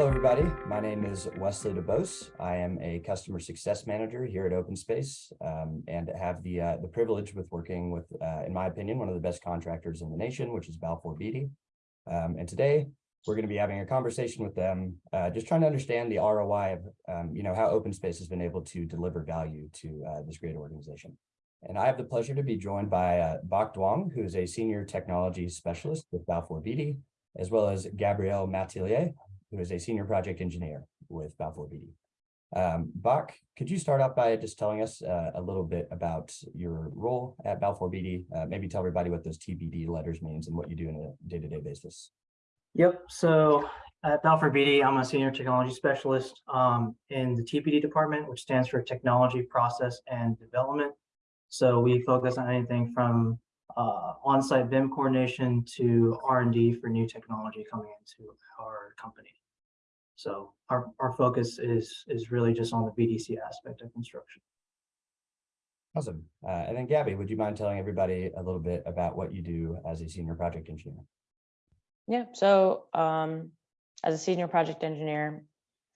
Hello, everybody. My name is Wesley DeBose. I am a customer success manager here at OpenSpace um, and have the uh, the privilege with working with, uh, in my opinion, one of the best contractors in the nation, which is Balfour Beatty. Um, and today we're going to be having a conversation with them, uh, just trying to understand the ROI of, um, you know, how OpenSpace has been able to deliver value to uh, this great organization. And I have the pleasure to be joined by uh, Duong, who is a senior technology specialist with Balfour Beatty, as well as Gabrielle Matelier, who is a senior project engineer with Balfour Beatty. Um, Bach, could you start off by just telling us uh, a little bit about your role at Balfour Beatty? Uh, maybe tell everybody what those TPD letters means and what you do on a day-to-day -day basis. Yep. So at Balfour Beatty, I'm a senior technology specialist um, in the TPD department, which stands for Technology Process and Development. So we focus on anything from uh, on-site BIM coordination to R&D for new technology coming into our company. So our, our focus is, is really just on the VDC aspect of construction. Awesome. Uh, and then Gabby, would you mind telling everybody a little bit about what you do as a senior project engineer? Yeah, so um, as a senior project engineer,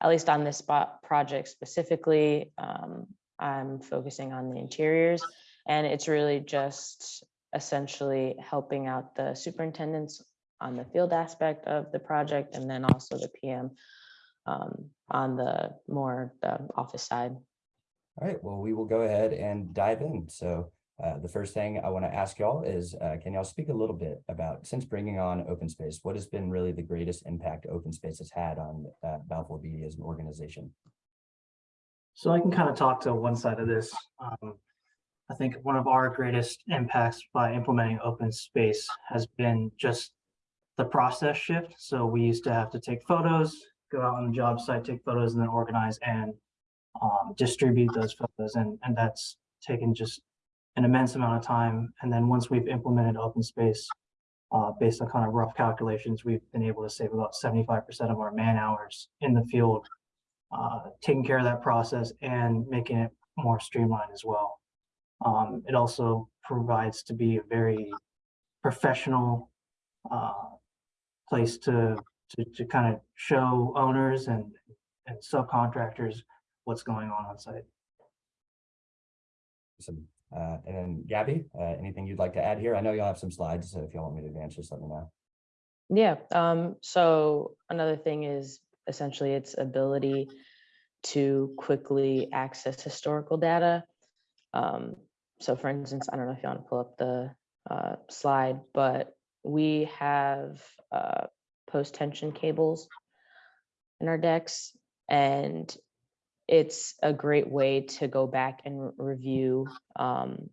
at least on this spot project specifically, um, I'm focusing on the interiors and it's really just essentially helping out the superintendents on the field aspect of the project and then also the PM um, on the more the office side. All right, well, we will go ahead and dive in. So uh, the first thing I want to ask y'all is, uh, can y'all speak a little bit about, since bringing on OpenSpace, what has been really the greatest impact OpenSpace has had on uh, Balfour Beatty as an organization? So I can kind of talk to one side of this. Um, I think one of our greatest impacts by implementing OpenSpace has been just the process shift. So we used to have to take photos, go out on the job site, take photos, and then organize and um, distribute those photos. And, and that's taken just an immense amount of time. And then once we've implemented OpenSpace, uh, based on kind of rough calculations, we've been able to save about 75% of our man hours in the field, uh, taking care of that process and making it more streamlined as well. Um, it also provides to be a very professional uh, place to, to, to kind of show owners and, and subcontractors what's going on on site. Awesome. Uh, and then Gabby, uh, anything you'd like to add here? I know you'll have some slides, so if you want me to advance, just let me know. Yeah, um, so another thing is essentially its ability to quickly access historical data. Um, so for instance, I don't know if you want to pull up the uh, slide, but we have uh, post tension cables in our decks and it's a great way to go back and review um,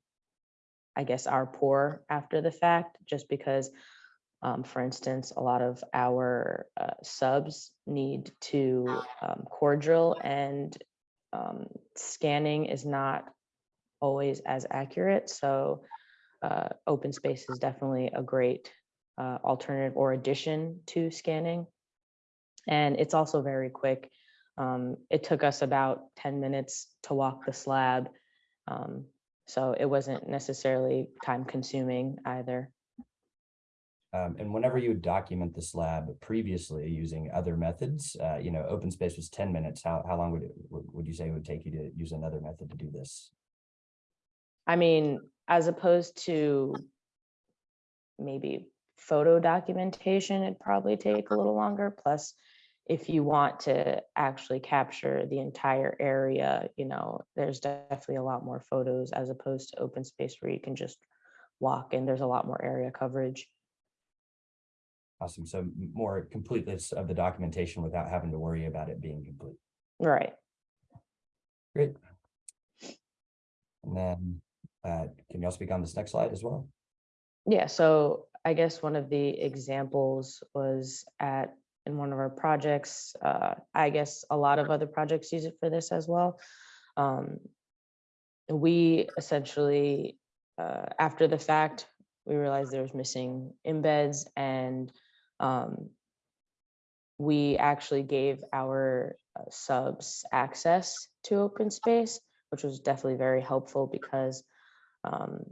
I guess our pour after the fact, just because, um, for instance, a lot of our uh, subs need to um, core drill and um, scanning is not always as accurate. So uh, OpenSpace is definitely a great uh, alternative or addition to scanning. And it's also very quick. Um, it took us about 10 minutes to walk the slab. Um, so it wasn't necessarily time consuming either. Um, and whenever you document the slab previously using other methods, uh, you know, open space was 10 minutes. How, how long would it, would you say it would take you to use another method to do this? I mean, as opposed to maybe photo documentation, it'd probably take a little longer. Plus, if you want to actually capture the entire area, you know, there's definitely a lot more photos as opposed to open space where you can just walk and there's a lot more area coverage. Awesome. So more completeness of the documentation without having to worry about it being complete. Right. Great. And then uh, can y'all speak on this next slide as well? Yeah, so I guess one of the examples was at in one of our projects. Uh, I guess a lot of other projects use it for this as well. Um, we essentially, uh, after the fact, we realized there was missing embeds and um, we actually gave our uh, subs access to open space, which was definitely very helpful because um,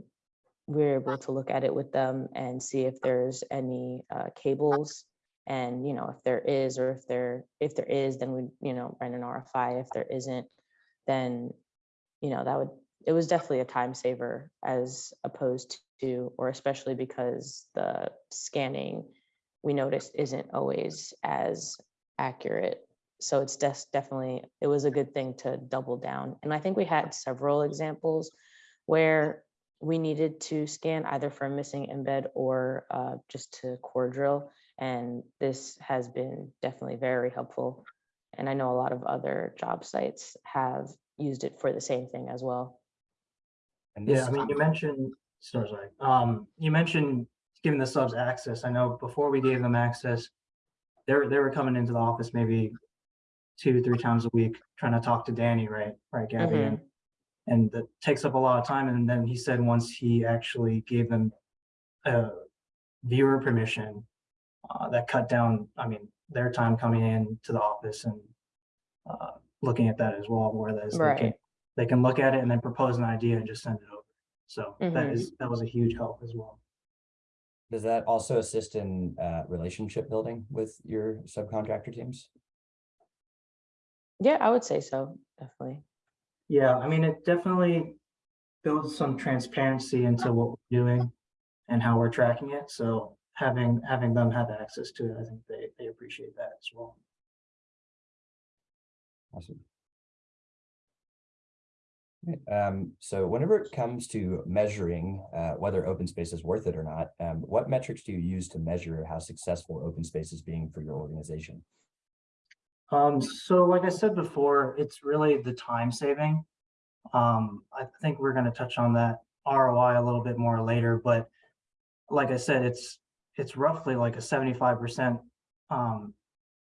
we're able to look at it with them and see if there's any uh, cables And, you know, if there is, or if there, if there is, then we, you know, write an RFI. If there isn't, then, you know, that would, it was definitely a time saver as opposed to, or especially because the scanning we noticed isn't always as accurate. So it's des- definitely, it was a good thing to double down. And I think we had several examples where we needed to scan either for a missing embed or uh, just to core drill. And this has been definitely very helpful. And I know a lot of other job sites have used it for the same thing as well. And Yeah, I mean, you mentioned, sorry, sorry, um, you mentioned giving the subs access. I know before we gave them access, they were, they were coming into the office maybe two, three times a week, trying to talk to Danny, right? Right, Gabby? Mhm. And, and that takes up a lot of time. And then he said once he actually gave them a viewer permission, uh, that cut down, I mean, their time coming in to the office and uh, looking at that as well, whereas they can, they can look at it and then propose an idea and just send it over. So that Mhm. is, that was a huge help as well. does that also assist in uh, relationship building with your subcontractor teams? Yeah, I would say so, definitely. Yeah, I mean, it definitely builds some transparency into what we're doing and how we're tracking it. So having, having them have access to it, I think they, they appreciate that as well. Awesome. Um, so whenever it comes to measuring uh, whether open space is worth it or not, um, what metrics do you use to measure how successful open space is being for your organization? Um, so like I said before, it's really the time saving. Um, I think we're gonna touch on that ROI a little bit more later, but like I said, it's, it's roughly like a seventy-five percent um,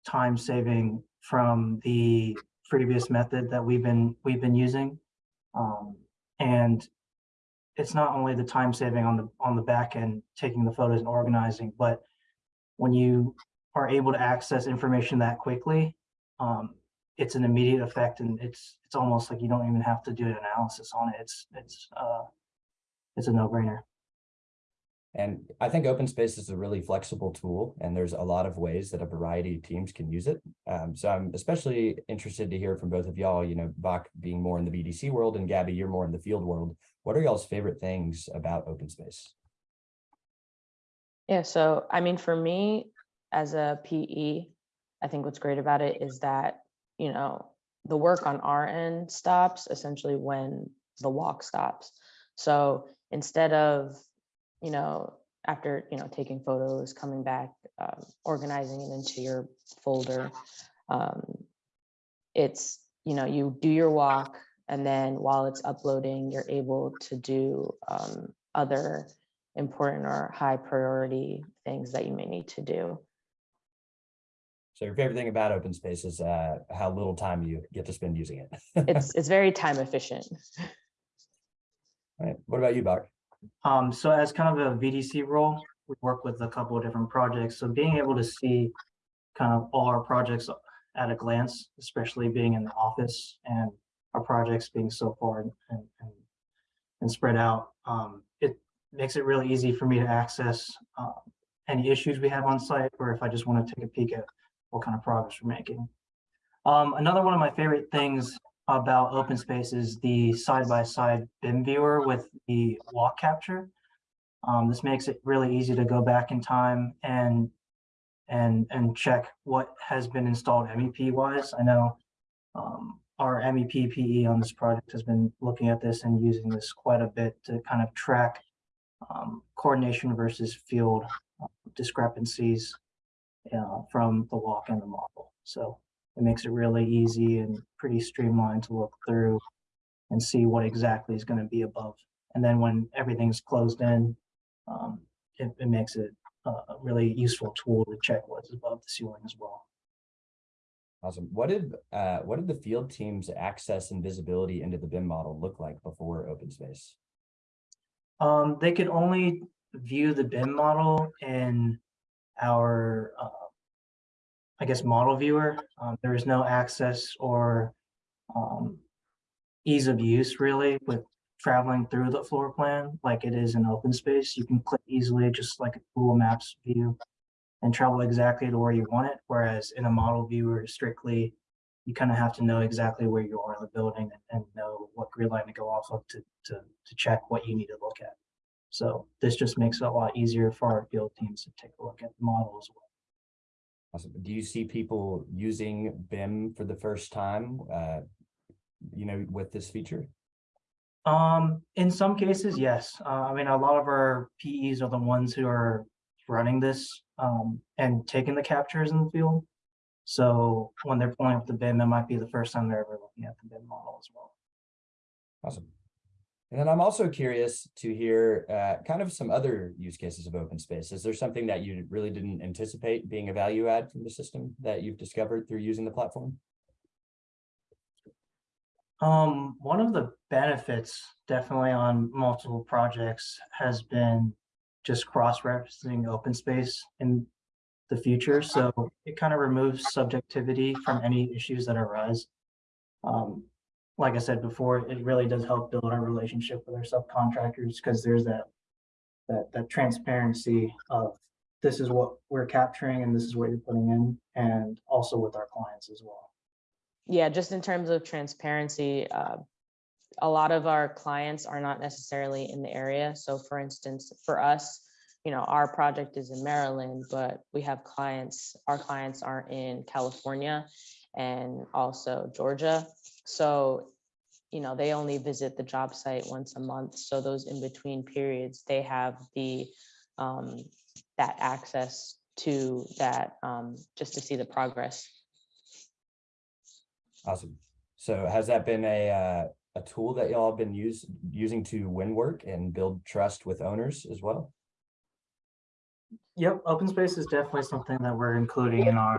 time saving from the previous method that we've been, we've been using. Um, and it's not only the time saving on the, on the back end, taking the photos and organizing, but when you are able to access information that quickly, um, it's an immediate effect and it's, it's almost like you don't even have to do an analysis on it. It's, it's, uh, it's a no-brainer. And I think open space is a really flexible tool and there's a lot of ways that a variety of teams can use it. Um, so I'm especially interested to hear from both of y'all, you know, Bach being more in the VDC world and Gabby, you're more in the field world. What are y'all's favorite things about open space? Yeah, so I mean, for me, as a PE, I think what's great about it is that, you know, the work on our end stops essentially when the walk stops. So instead of, you know, after, you know, taking photos, coming back, um, organizing it into your folder, um, it's, you know, you do your walk and then while it's uploading, you're able to do um, other important or high priority things that you may need to do. So your favorite thing about open space is uh, how little time you get to spend using it. It's, it's very time efficient. Right. What about you, Bach? Um, so as kind of a VDC role, we work with a couple of different projects. So being able to see kind of all our projects at a glance, especially being in the office and our projects being so far and, and, and spread out, um, it makes it really easy for me to access uh, any issues we have on site, or if I just want to take a peek at what kind of progress we're making. Um, another one of my favorite things about open space is the side-by-side BIM viewer with the walk capture. Um, this makes it really easy to go back in time and and and check what has been installed MEP wise. I know um, our MEP PE on this project has been looking at this and using this quite a bit to kind of track um, coordination versus field uh, discrepancies uh, from the walk and the model. So it makes it really easy and pretty streamlined to look through and see what exactly is going to be above. And then when everything's closed in, um, it, it makes it a a really useful tool to check what's above the ceiling as well. Awesome. What did uh, what did the field team's access and visibility into the BIM model look like before open space? Um, they could only view the BIM model in our, uh, I guess, model viewer. Um, there is no access or um, ease of use really with traveling through the floor plan like it is in open space. You can click easily, just like a Google Maps view. and travel exactly to where you want it. Whereas in a model viewer, strictly, you kind of have to know exactly where you are in the building and know what grid line to go off of to, to, to check what you need to look at. So this just makes it a lot easier for our field teams to take a look at the model as well. Awesome. Do you see people using BIM for the first time, uh, you know, with this feature? Um, in some cases, yes. Uh, I mean, a lot of our PEs are the ones who are running this um, and taking the captures in the field. So when they're pulling up the BIM, it might be the first time they're ever looking at the BIM model as well. Awesome. And then I'm also curious to hear uh, kind of some other use cases of open space. Is there something that you really didn't anticipate being a value add from the system that you've discovered through using the platform? Um, one of the benefits definitely on multiple projects has been just cross-referencing open space in the future. So it kind of removes subjectivity from any issues that arise. Um, like I said before, it really does help build our relationship with our subcontractors because there's that that that transparency of this is what we're capturing and this is what you're putting in, and also with our clients as well. Yeah, just in terms of transparency, uh, a lot of our clients are not necessarily in the area. So for instance, for us, you know, our project is in Maryland, but we have clients, our clients are in California and also Georgia. So, you know, they only visit the job site once a month. So those in between periods, they have the um, that access to that um, just to see the progress. Awesome. So has that been a, uh, a tool that y'all have been use, using to win work and build trust with owners as well? Yep, open space is definitely something that we're including in our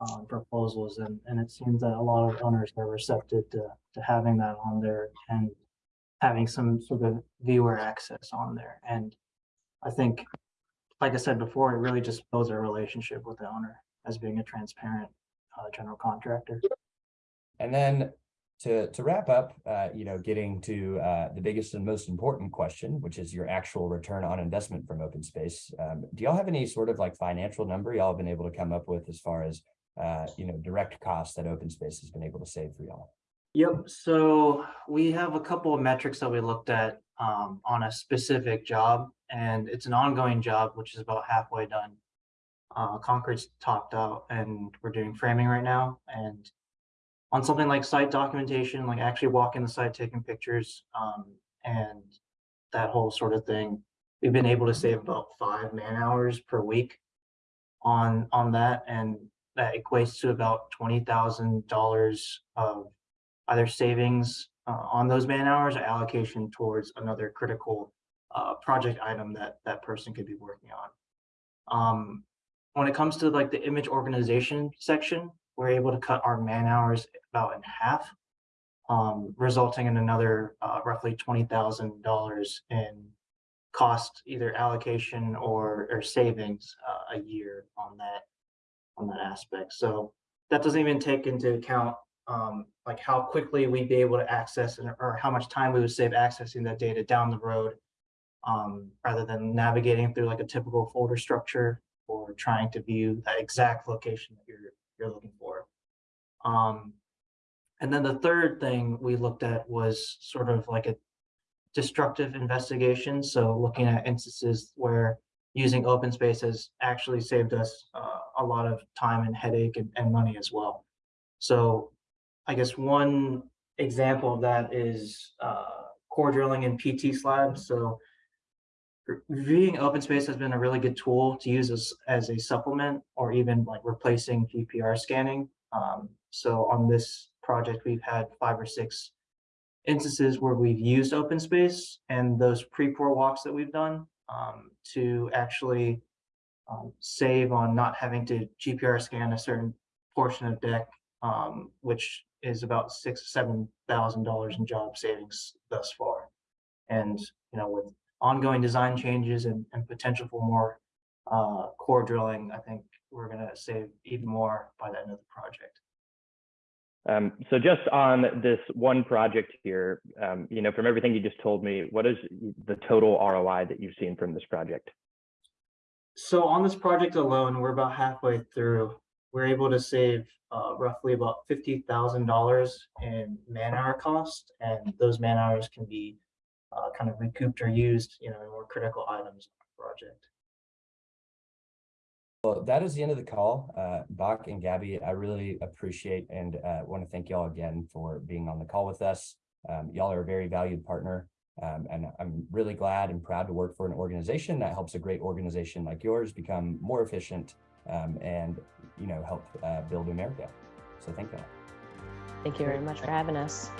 um, proposals and, and it seems that a lot of owners are receptive to, to having that on there and having some sort of viewer access on there. And I think, like I said before, it really just builds a relationship with the owner as being a transparent uh, general contractor. And then to, to wrap up, uh, you know, getting to uh, the biggest and most important question, which is your actual return on investment from open space. Um, do y'all have any sort of like financial number y'all have been able to come up with as far as, uh, you know, direct costs that open space has been able to save for y'all? Yep, so we have a couple of metrics that we looked at um, on a specific job and it's an ongoing job, which is about halfway done. Uh, concrete's topped out and we're doing framing right now and on something like site documentation, like actually walking the site, taking pictures, um, and that whole sort of thing, we've been able to save about five man hours per week on on that, and that equates to about twenty thousand dollars of either savings uh, on those man hours or allocation towards another critical uh, project item that that person could be working on. Um, when it comes to like the image organization section, we're able to cut our man hours about in half, um, resulting in another uh, roughly $20,000 in cost, either allocation or, or savings uh, a year on that, on that aspect. So that doesn't even take into account um, like how quickly we'd be able to access and, or how much time we would save accessing that data down the road um, rather than navigating through like a typical folder structure or trying to view that exact location that you're you're looking for. Um, and then the third thing we looked at was sort of like a destructive investigation. So looking at instances where using open space has actually saved us uh, a lot of time and headache and, and money as well. So I guess one example of that is uh, core drilling in PT slabs. So viewing open space has been a really good tool to use as, as a supplement or even like replacing GPR scanning. Um, so on this project, we've had five or six instances where we've used open space and those pre-pour walks that we've done um, to actually um, save on not having to GPR scan a certain portion of deck, um, which is about six, seven thousand dollars in job savings thus far. And you know, with ongoing design changes and, and potential for more uh, core drilling, I think we're going to save even more by the end of the project. Um, so just on this one project here, um, you know, from everything you just told me, what is the total ROI that you've seen from this project? So on this project alone, we're about halfway through. We're able to save uh, roughly about fifty thousand dollars in man hour cost, and those man hours can be uh, kind of recouped or used, you know, in more critical items on the project. Well, that is the end of the call. Uh, Bach and Gabby, I really appreciate and uh, want to thank y'all again for being on the call with us. Um, y'all are a very valued partner. Um, and I'm really glad and proud to work for an organization that helps a great organization like yours become more efficient um, and, you know, help uh, build America. So thank y'all. Thank you very much for having us.